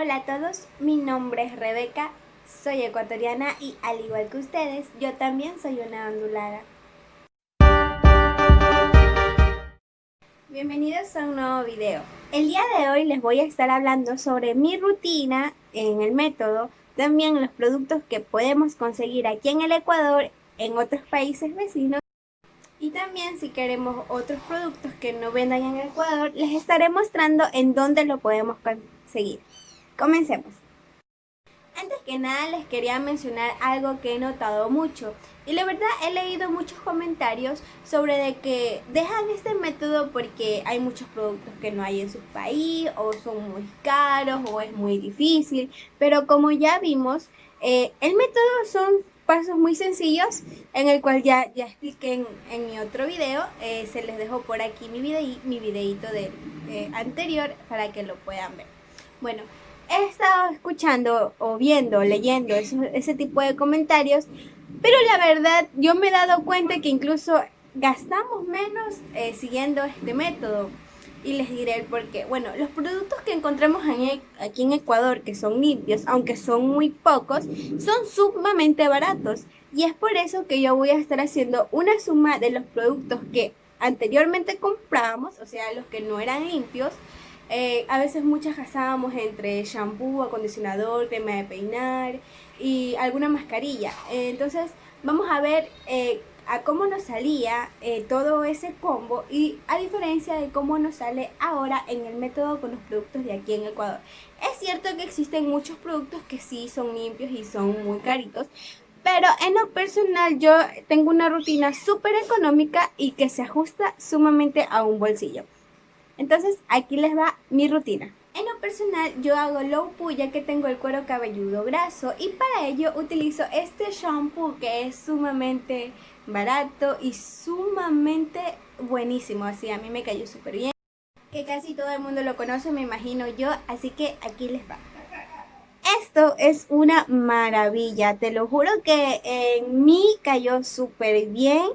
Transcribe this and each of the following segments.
Hola a todos, mi nombre es Rebeca, soy ecuatoriana y al igual que ustedes, yo también soy una ondulada. Bienvenidos a un nuevo video. El día de hoy les voy a estar hablando sobre mi rutina en el método, también los productos que podemos conseguir aquí en el Ecuador, en otros países vecinos y también si queremos otros productos que no vendan en el Ecuador, les estaré mostrando en dónde lo podemos conseguir. Comencemos. Antes que nada les quería mencionar algo que he notado mucho y la verdad he leído muchos comentarios sobre de que dejan este método porque hay muchos productos que no hay en su país o son muy caros o es muy difícil pero como ya vimos eh, el método son pasos muy sencillos en el cual ya, ya expliqué en, mi otro video. Eh, se les dejo por aquí mi, videí, mi videito de, eh, anterior para que lo puedan ver. Bueno, he estado escuchando o viendo, leyendo ese tipo de comentarios, pero la verdad yo me he dado cuenta que incluso gastamos menos eh, siguiendo este método y les diré el por qué. Bueno, los productos que encontramos e, aquí en Ecuador, que son limpios, aunque son muy pocos, son sumamente baratos. Y es por eso que yo voy a estar haciendo una suma de los productos que anteriormente comprábamos, o sea, los que no eran limpios. Eh, a veces muchas gastábamos entre shampoo, acondicionador, crema de peinar y alguna mascarilla. entonces, vamos a ver... Eh, a cómo nos salía eh, todo ese combo y a diferencia de cómo nos sale ahora en el método con los productos de aquí en Ecuador. Es cierto que existen muchos productos que sí son limpios y son muy caritos, pero en lo personal yo tengo una rutina súper económica y que se ajusta sumamente a un bolsillo. Entonces aquí les va mi rutina. En lo personal yo hago low poo ya que tengo el cuero cabelludo graso y para ello utilizo este shampoo que es sumamente barato y sumamente buenísimo, así a mí me cayó súper bien. Que casi todo el mundo lo conoce, me imagino yo, así que aquí les va. Esto es una maravilla, te lo juro que en mí cayó súper bien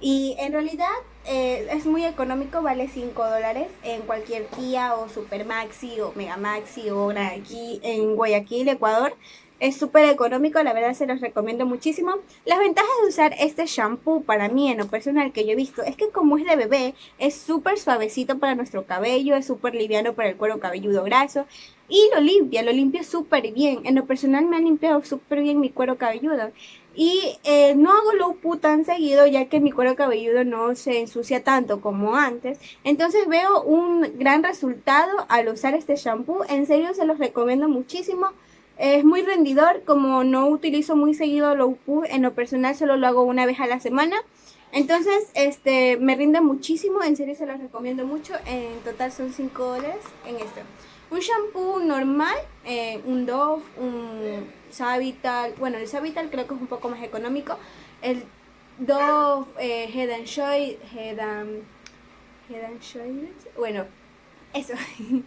y en realidad eh, es muy económico, vale 5 dólares en cualquier tía o Super Maxi o Mega Maxi o aquí en Guayaquil, Ecuador. Es súper económico, la verdad se los recomiendo muchísimo. Las ventajas de usar este shampoo para mí en lo personal que yo he visto es que como es de bebé, es súper suavecito para nuestro cabello, es súper liviano para el cuero cabelludo graso y lo limpia, lo limpia súper bien. En lo personal me ha limpiado súper bien mi cuero cabelludo. Y eh, no hago low poo tan seguido ya que mi cuero cabelludo no se ensucia tanto como antes. Entonces veo un gran resultado al usar este shampoo. En serio se los recomiendo muchísimo. Es muy rendidor, como no utilizo muy seguido low poo, en lo personal solo lo hago una vez a la semana. Entonces, este, me rinde muchísimo, en serio se los recomiendo mucho. En total son 5 dólares en esto. Un shampoo normal, eh, un Dove, un Savital, bueno el Savital creo que es un poco más económico. El Dove, eh, Head and Shoulders, Head and, Head and Shoulders, bueno, eso.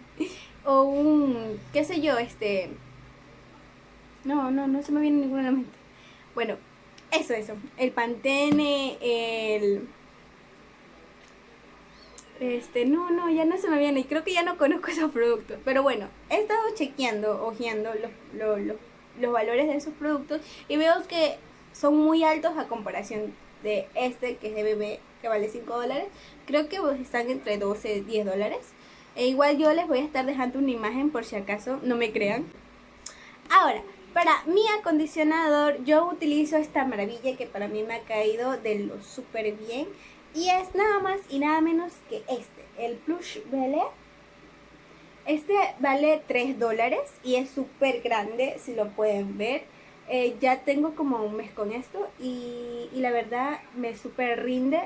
o un, qué sé yo, este no, no, no se me viene ninguna a mente. Bueno, eso, eso. El Pantene, el... Este, no, no, ya no se me viene. Y creo que ya no conozco esos productos. Pero bueno, he estado chequeando, ojeando los, los valores de esos productos. Y veo que son muy altos a comparación de este, que es de bebé, que vale 5 dólares. Creo que están entre 12 y 10 dólares. E igual yo les voy a estar dejando una imagen por si acaso no me crean. Ahora, para mi acondicionador yo utilizo esta maravilla que para mí me ha caído de lo súper bien. Y es nada más y nada menos que este, el Plush Belle. Este vale 3 dólares y es súper grande, si lo pueden ver. Eh, ya tengo como un mes con esto y, la verdad me súper rinde.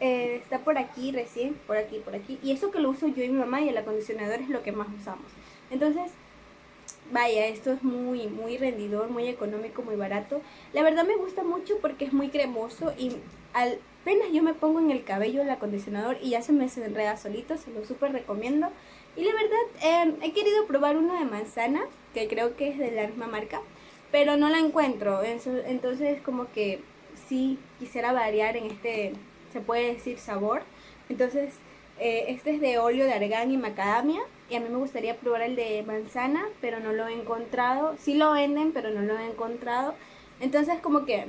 Eh, está por aquí recién, por aquí, por aquí. Y eso que lo uso yo y mi mamá y el acondicionador es lo que más usamos. Entonces Vaya, esto es muy, muy rendidor, muy económico, muy barato. La verdad me gusta mucho porque es muy cremoso y apenas yo me pongo en el cabello el acondicionador y ya se me enreda solito, se lo súper recomiendo. Y la verdad, em, he querido probar uno de manzana, que creo que es de la misma marca, pero no la encuentro. Entonces como que sí quisiera variar en este, se puede decir, sabor. Entonces, eh, este es de óleo de argán y macadamia y a mí me gustaría probar el de manzana, pero no lo he encontrado. Sí lo venden, pero no lo he encontrado. Entonces como que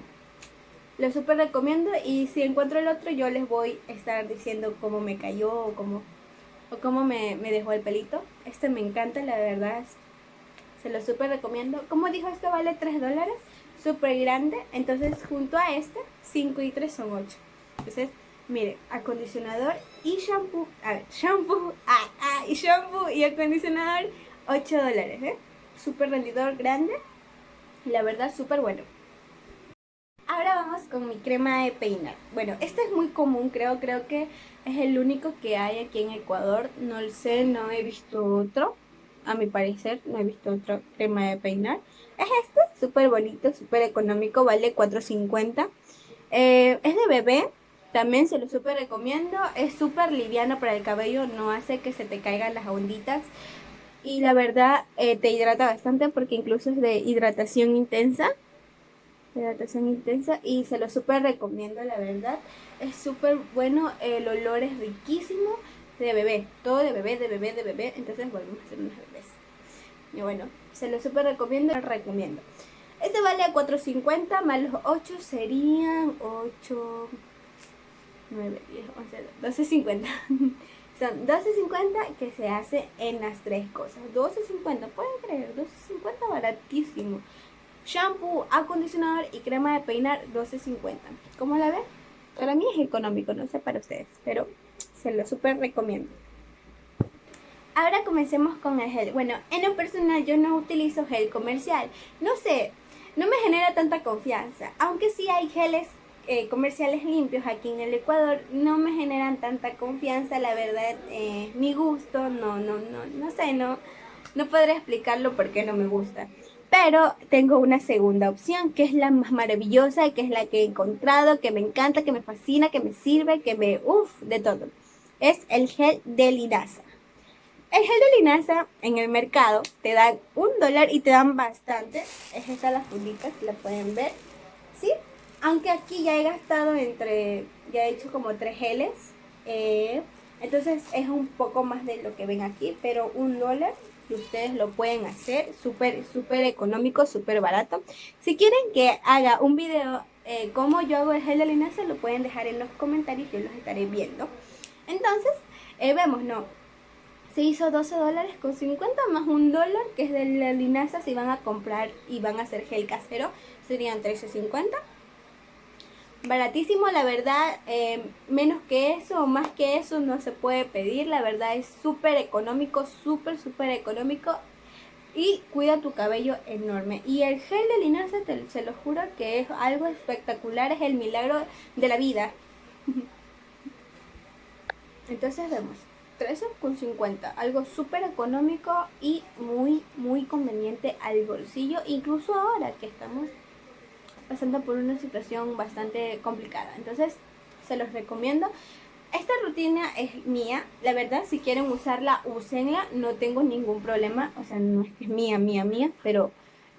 lo súper recomiendo y si encuentro el otro yo les voy a estar diciendo cómo me cayó o cómo, o cómo me, me dejó el pelito. Este me encanta, la verdad. Se lo súper recomiendo. Como dijo, esto vale 3 dólares. Súper grande. Entonces junto a este, 5 y 3 son 8. Entonces, mire, acondicionador y shampoo. A ver, shampoo. Ah, ah, y shampoo y acondicionador, 8 dólares. ¿eh? Súper rendidor, grande. Y la verdad, súper bueno. Ahora vamos con mi crema de peinar. Bueno, este es muy común, creo, creo que es el único que hay aquí en Ecuador. No lo sé, no he visto otro. A mi parecer, no he visto otro crema de peinar. Es este, súper bonito, súper económico, vale 4.50. Eh, es de bebé, también se lo súper recomiendo. Es súper liviano para el cabello, no hace que se te caigan las onditas. Y la verdad, eh, te hidrata bastante porque incluso es de hidratación intensa hidratación intensa y se lo súper recomiendo la verdad es súper bueno el olor es riquísimo de bebé todo de bebé de bebé de bebé entonces volvemos a hacer unas bebés y bueno se lo súper recomiendo lo recomiendo este vale a 4.50 más los 8 serían 8 9 10 11 12.50 son 12.50 que se hace en las tres cosas 12.50 pueden creer 12.50 baratísimo shampoo, acondicionador y crema de peinar 12.50. ¿Cómo la ven? Para mí es económico, no sé para ustedes, pero se lo súper recomiendo. Ahora comencemos con el gel. Bueno, en lo personal yo no utilizo gel comercial. No sé, no me genera tanta confianza. Aunque sí hay geles eh, comerciales limpios aquí en el Ecuador, no me generan tanta confianza. La verdad, eh, mi gusto, no, no, no, no sé, no, no podré explicarlo porque no me gusta. Pero tengo una segunda opción, que es la más maravillosa, que es la que he encontrado, que me encanta, que me fascina, que me sirve, que me... uff, de todo. Es el gel de linaza. El gel de linaza en el mercado te dan un dólar y te dan bastante. Es esta la fundita, la pueden ver. ¿Sí? Aunque aquí ya he gastado entre... Ya he hecho como tres geles. Eh, entonces es un poco más de lo que ven aquí, pero un dólar ustedes lo pueden hacer súper, súper económico, súper barato. Si quieren que haga un video eh, como yo hago el gel de linaza, lo pueden dejar en los comentarios, yo los estaré viendo. Entonces, eh, vemos, ¿no? Se hizo 12 dólares con 50 más un dólar, que es de la linaza, si van a comprar y van a hacer gel casero, serían 13.50 baratísimo, la verdad, eh, menos que eso o más que eso no se puede pedir, la verdad es súper económico, súper, súper económico y cuida tu cabello enorme. Y el gel de linaza, se lo juro que es algo espectacular, es el milagro de la vida. Entonces vemos, 13,50, algo súper económico y muy, muy conveniente al bolsillo, incluso ahora que estamos pasando por una situación bastante complicada. Entonces, se los recomiendo. Esta rutina es mía, la verdad, si quieren usarla, úsenla, no tengo ningún problema, o sea, no es que es mía, mía, mía, pero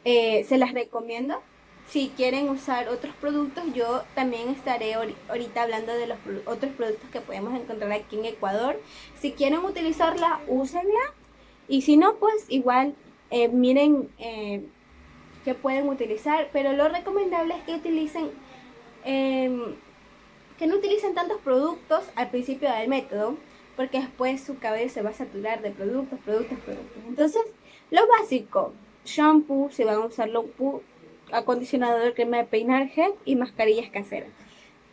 eh, se las recomiendo. Si quieren usar otros productos, yo también estaré ahorita hablando de los otros productos que podemos encontrar aquí en Ecuador. Si quieren utilizarla, úsenla, y si no, pues igual, eh, miren... Eh, pueden utilizar, pero lo recomendable es que utilicen, em, que no utilicen tantos productos al principio del método, porque después su cabello se va a saturar de productos, productos, productos. Entonces, lo básico, shampoo, si van a usar acondicionador, crema de peinar, gel y mascarillas caseras.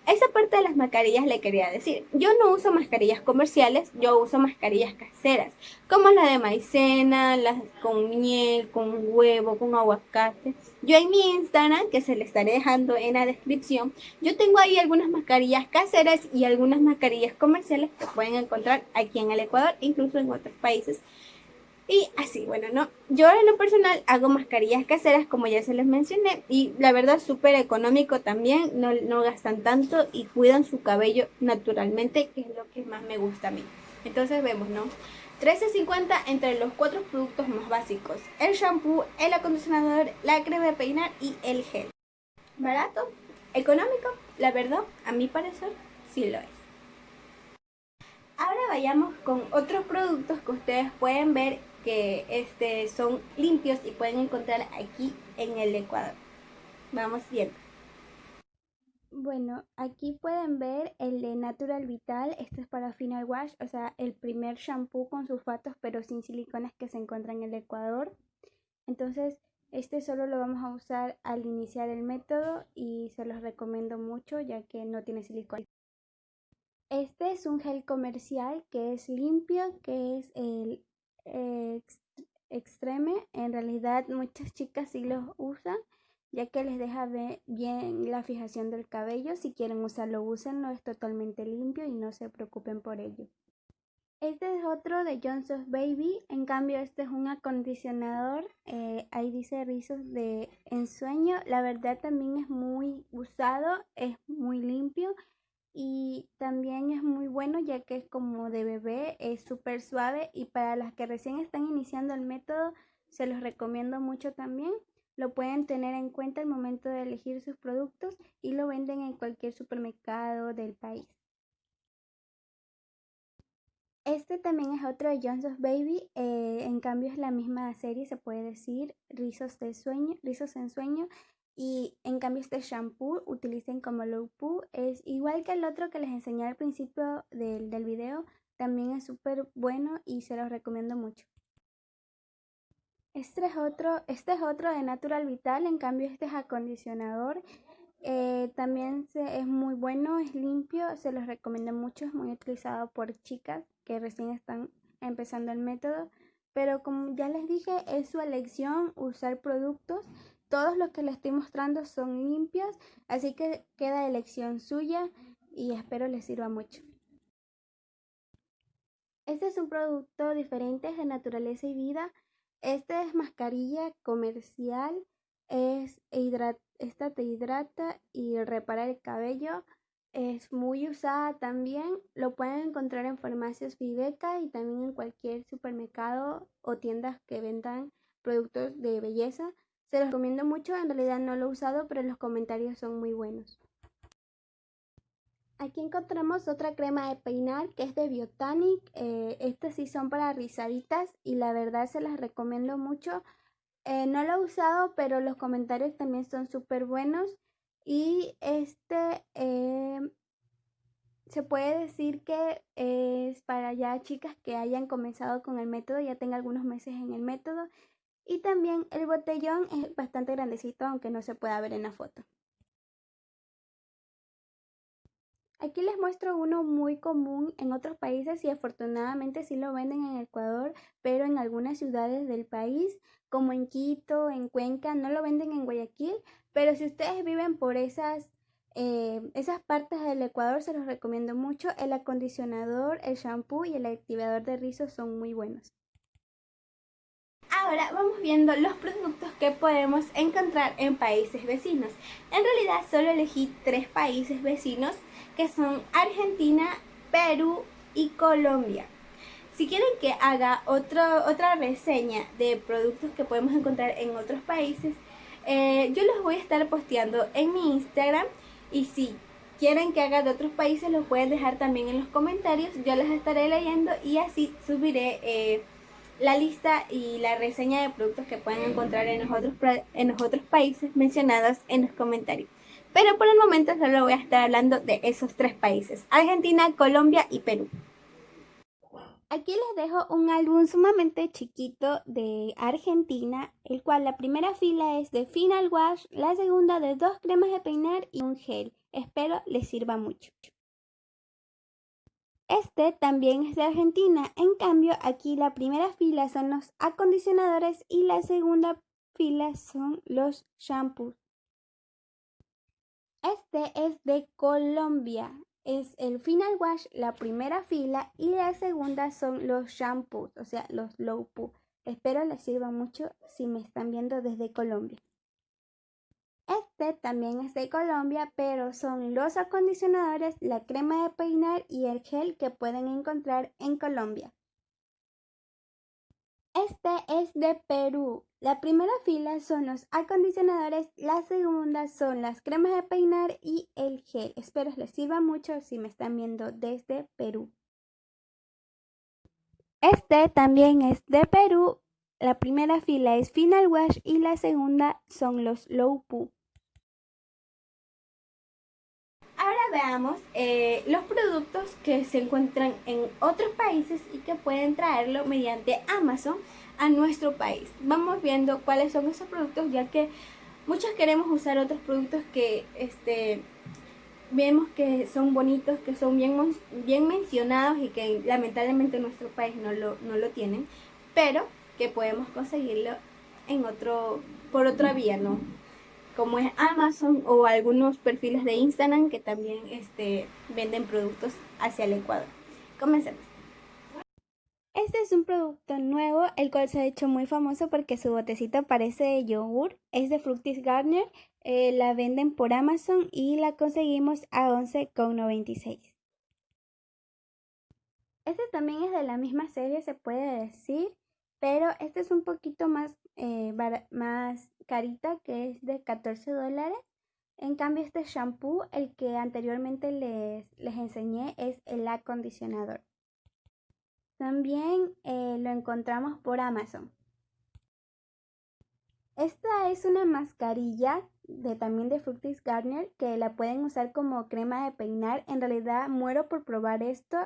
Esa parte de las mascarillas le quería decir. Yo no uso mascarillas comerciales, yo uso mascarillas caseras, como la de maicena, las con miel, con huevo, con aguacate. Yo en mi Instagram, que se le estaré dejando en la descripción, yo tengo ahí algunas mascarillas caseras y algunas mascarillas comerciales que pueden encontrar aquí en el Ecuador, incluso en otros países. Y así, bueno, no, yo en lo personal hago mascarillas caseras como ya se les mencioné y la verdad súper económico también, no, no gastan tanto y cuidan su cabello naturalmente, que es lo que más me gusta a mí. Entonces vemos, ¿no? 13.50 entre los cuatro productos más básicos, el shampoo, el acondicionador, la crema de peinar y el gel. ¿Barato? ¿Económico? La verdad, a mi parecer, sí lo es. Ahora vayamos con otros productos que ustedes pueden ver que este, son limpios y pueden encontrar aquí en el Ecuador. Vamos viendo. Bueno, aquí pueden ver el de Natural Vital. Este es para Final Wash, o sea, el primer shampoo con sulfatos pero sin siliconas que se encuentra en el Ecuador. Entonces, este solo lo vamos a usar al iniciar el método y se los recomiendo mucho ya que no tiene silicona. Este es un gel comercial que es limpio, que es el Extreme. En realidad muchas chicas sí los usan ya que les deja bien la fijación del cabello. Si quieren usarlo, úsenlo, es totalmente limpio y no se preocupen por ello. Este es otro de Johnson's Baby, en cambio este es un acondicionador, eh, ahí dice rizos de ensueño, la verdad también es muy usado, es muy limpio y también es muy bueno ya que es como de bebé, es súper suave y para las que recién están iniciando el método se los recomiendo mucho también. Lo pueden tener en cuenta al momento de elegir sus productos y lo venden en cualquier supermercado del país. Este también es otro de Johnson's Baby, eh, en cambio es la misma serie, se puede decir, rizos de sueño, rizos en sueño, y en cambio este shampoo utilicen como low poo, es igual que el otro que les enseñé al principio del, del video, también es súper bueno y se los recomiendo mucho. Este es otro, este es otro de Natural Vital, en cambio este es acondicionador. Eh, también es muy bueno, es limpio, se los recomiendo mucho, es muy utilizado por chicas que recién están empezando el método. Pero como ya les dije, es su elección usar productos. Todos los que les estoy mostrando son limpios, así que queda elección suya y espero les sirva mucho. Este es un producto diferente de naturaleza y vida. Esta es mascarilla comercial, es esta te hidrata y repara el cabello. Es muy usada también. Lo pueden encontrar en farmacias Viveca y también en cualquier supermercado o tiendas que vendan productos de belleza. Se los recomiendo mucho. En realidad no lo he usado, pero los comentarios son muy buenos. Aquí encontramos otra crema de peinar que es de Biotanic. Eh, estas sí son para rizaditas y la verdad se las recomiendo mucho. Eh, no lo he usado, pero los comentarios también son súper buenos. Y este eh, se puede decir que es para ya chicas que hayan comenzado con el método, ya tenga algunos meses en el método. Y también el botellón es bastante grandecito, aunque no se pueda ver en la foto. Aquí les muestro uno muy común en otros países y afortunadamente sí lo venden en Ecuador, pero en algunas ciudades del país, como en Quito, en Cuenca, no lo venden en Guayaquil, pero si ustedes viven por esas, eh, esas partes del Ecuador, se los recomiendo mucho. El acondicionador, el shampoo y el activador de rizos son muy buenos. Ahora vamos viendo los productos que podemos encontrar en países vecinos. En realidad solo elegí tres países vecinos que son Argentina, Perú y Colombia. Si quieren que haga otra reseña de productos que podemos encontrar en otros países, eh, yo los voy a estar posteando en mi Instagram y si quieren que haga de otros países los pueden dejar también en los comentarios, yo les estaré leyendo y así subiré eh, la lista y la reseña de productos que pueden encontrar en los otros, en los otros países mencionados en los comentarios. Pero por el momento solo voy a estar hablando de esos tres países, Argentina, Colombia y Perú. Aquí les dejo un álbum sumamente chiquito de Argentina, el cual la primera fila es de Final Wash, la segunda de dos cremas de peinar y un gel. Espero les sirva mucho. Este también es de Argentina, en cambio aquí la primera fila son los acondicionadores y la segunda fila son los shampoos. Este es de Colombia. Es el Final Wash, la primera fila, y la segunda son los shampoos, o sea, los low poo. Espero les sirva mucho si me están viendo desde Colombia. Este también es de Colombia, pero son los acondicionadores, la crema de peinar y el gel que pueden encontrar en Colombia. Este es de Perú. La primera fila son los acondicionadores, la segunda son las cremas de peinar y el gel. Espero les sirva mucho si me están viendo desde Perú. Este también es de Perú. La primera fila es Final Wash y la segunda son los Low Poo. Ahora veamos eh, los productos que se encuentran en otros países y que pueden traerlo mediante Amazon a nuestro país. Vamos viendo cuáles son esos productos ya que muchos queremos usar otros productos que este, vemos que son bonitos, que son bien, bien mencionados y que lamentablemente en nuestro país no lo, no lo tienen, pero que podemos conseguirlo en otro, por otra vía, ¿no? Como es Amazon o algunos perfiles de Instagram que también este, venden productos hacia el Ecuador. Comencemos. Este es un producto nuevo, el cual se ha hecho muy famoso porque su botecito parece de yogur. Es de Fructis Garner, eh, la venden por Amazon y la conseguimos a 11,96. Este también es de la misma serie, se puede decir, pero este es un poquito más, eh, más carita, que es de 14 dólares. En cambio, este shampoo, el que anteriormente les, les enseñé, es el acondicionador. También eh, lo encontramos por Amazon. Esta es una mascarilla de también de Fructis Garnier que la pueden usar como crema de peinar. En realidad muero por probar esto.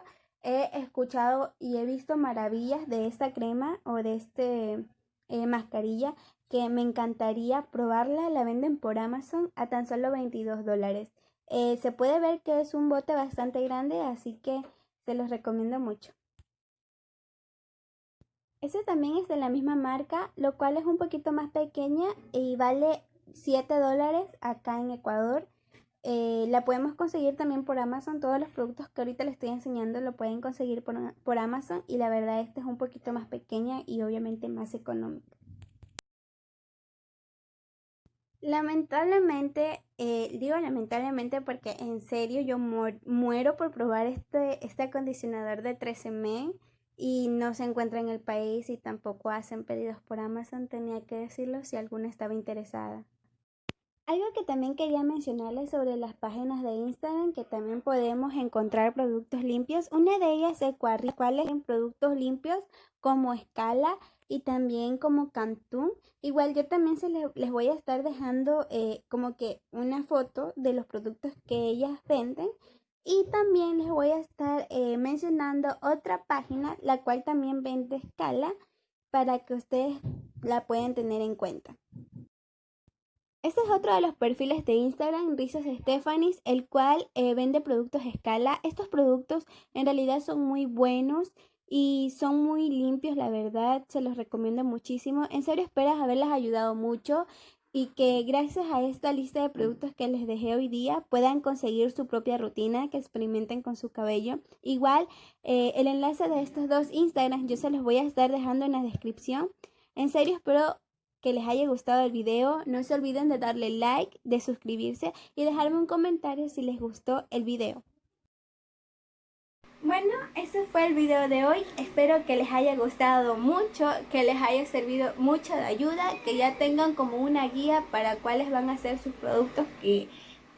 He escuchado y he visto maravillas de esta crema o de este eh, mascarilla que me encantaría probarla. La venden por Amazon a tan solo 22 dólares. Eh, se puede ver que es un bote bastante grande, así que se los recomiendo mucho. Este también es de la misma marca, lo cual es un poquito más pequeña y vale 7 dólares acá en Ecuador. Eh, la podemos conseguir también por Amazon. Todos los productos que ahorita les estoy enseñando lo pueden conseguir por, por Amazon. Y la verdad, esta es un poquito más pequeña y obviamente más económica. Lamentablemente, eh, digo lamentablemente porque en serio yo muero por probar este, este acondicionador de 13 men y no se encuentra en el país y tampoco hacen pedidos por Amazon, tenía que decirlo si alguna estaba interesada. Algo que también quería mencionarles sobre las páginas de Instagram que también podemos encontrar productos limpios. Una de ellas es cuáles en productos limpios como Escala y también como Cantún. Igual yo también se les, les voy a estar dejando eh, como que una foto de los productos que ellas venden y también les voy a estar eh, mencionando otra página, la cual también vende escala, para que ustedes la puedan tener en cuenta. Este es otro de los perfiles de Instagram, Risas Stephanies, el cual eh, vende productos a escala. Estos productos en realidad son muy buenos y son muy limpios, la verdad, se los recomiendo muchísimo. En serio, esperas haberles ayudado mucho y que gracias a esta lista de productos que les dejé hoy día puedan conseguir su propia rutina, que experimenten con su cabello. Igual, eh, el enlace de estos dos Instagrams yo se los voy a estar dejando en la descripción. En serio, espero que les haya gustado el video. No se olviden de darle like, de suscribirse y dejarme un comentario si les gustó el video. Bueno, ese fue el video de hoy. Espero que les haya gustado mucho, que les haya servido mucho de ayuda, que ya tengan como una guía para cuáles van a ser sus productos que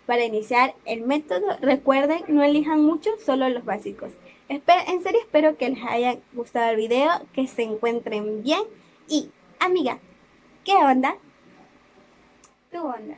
para iniciar el método. Recuerden, no elijan mucho, solo los básicos. En serio, espero que les haya gustado el video, que se encuentren bien. Y, amiga, ¿qué onda? Tu onda.